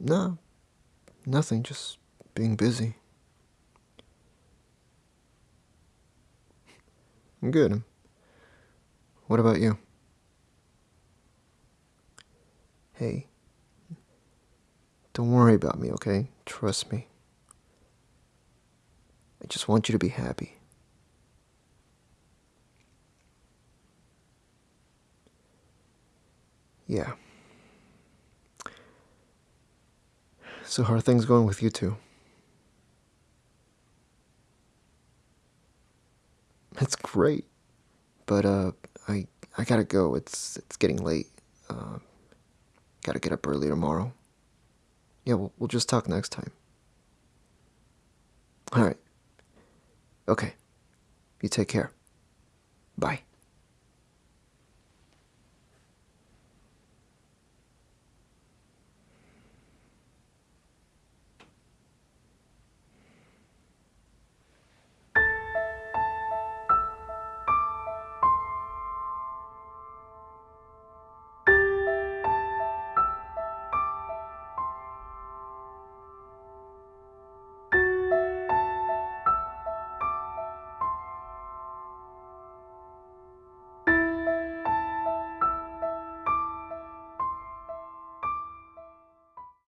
No, nothing, just being busy. I'm good. What about you? Hey, don't worry about me, okay? Trust me. I just want you to be happy. Yeah. So how are things going with you two? That's great. But uh I I gotta go. It's it's getting late. Uh, gotta get up early tomorrow. Yeah, we'll, we'll just talk next time. Alright. Okay. You take care. Bye.